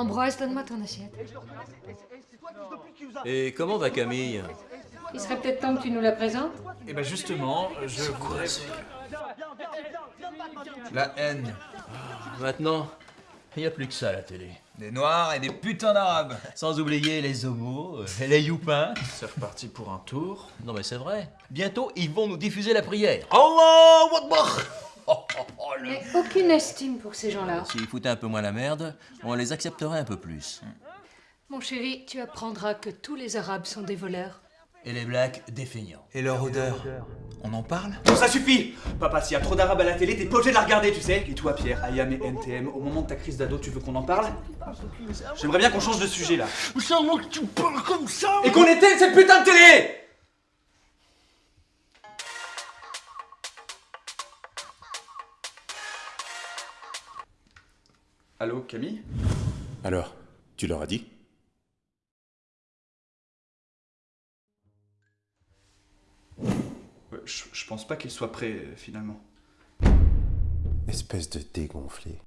Ambroise, donne-moi ton assiette. Et comment va Camille? Il serait peut-être temps que tu nous la présentes. Et ben justement, je voudrais... La haine. Maintenant, il n'y a plus que ça à la télé. Des noirs et des putains d'arabes. Sans oublier les homos euh, et les youpins. C'est reparti pour un tour. Non mais c'est vrai. Bientôt, ils vont nous diffuser la prière. Allah Akbar Oh, oh, oh, le- Mais aucune estime pour ces gens-là. S'ils foutaient un peu moins la merde, on les accepterait un peu plus. Mon chéri, tu apprendras que tous les Arabes sont des voleurs. Et les blacks, des feignants. Et leur odeur. On en parle? Bon, ça suffit Papa, s'il y a trop d'arabes à la télé, t'es pas obligé de la regarder, tu sais Et toi, Pierre, Ayam et NTM, au moment de ta crise d'ado, tu veux qu'on en parle? J'aimerais bien qu'on change de sujet, là. Seulement que tu parles comme ça? Et qu'on éteigne cette putain de télé Allô, Camille? Alors, tu leur as dit? Je, je pense pas qu'il soit prêt, euh, finalement. Espèce de dégonflé.